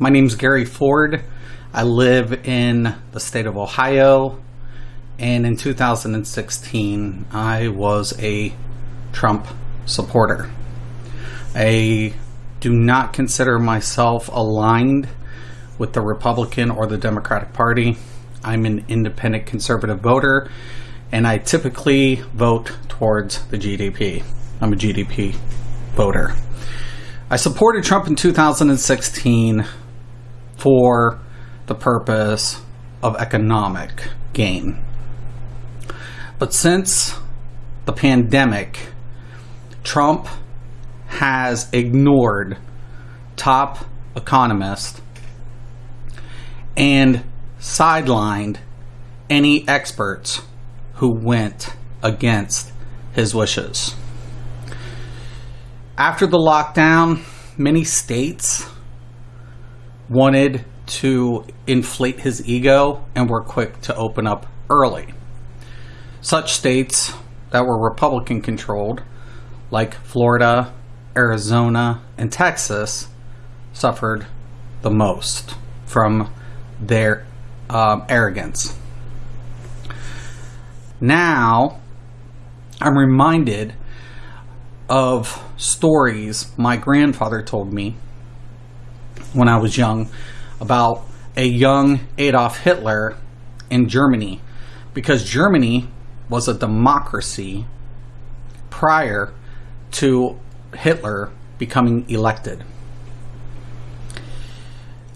My name's Gary Ford. I live in the state of Ohio. And in 2016, I was a Trump supporter. I do not consider myself aligned with the Republican or the Democratic Party. I'm an independent conservative voter, and I typically vote towards the GDP. I'm a GDP voter. I supported Trump in 2016 for the purpose of economic gain. But since the pandemic, Trump has ignored top economists and sidelined any experts who went against his wishes. After the lockdown, many states wanted to inflate his ego and were quick to open up early. Such states that were Republican controlled, like Florida, Arizona, and Texas, suffered the most from their um, arrogance. Now, I'm reminded of stories my grandfather told me when I was young about a young Adolf Hitler in Germany because Germany was a democracy prior to Hitler becoming elected.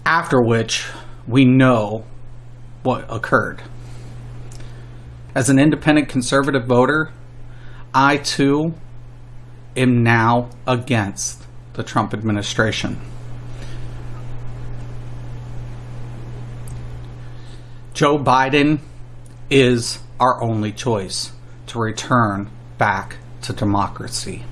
After which, we know what occurred. As an independent conservative voter, I too am now against the Trump administration. Joe Biden is our only choice to return back to democracy.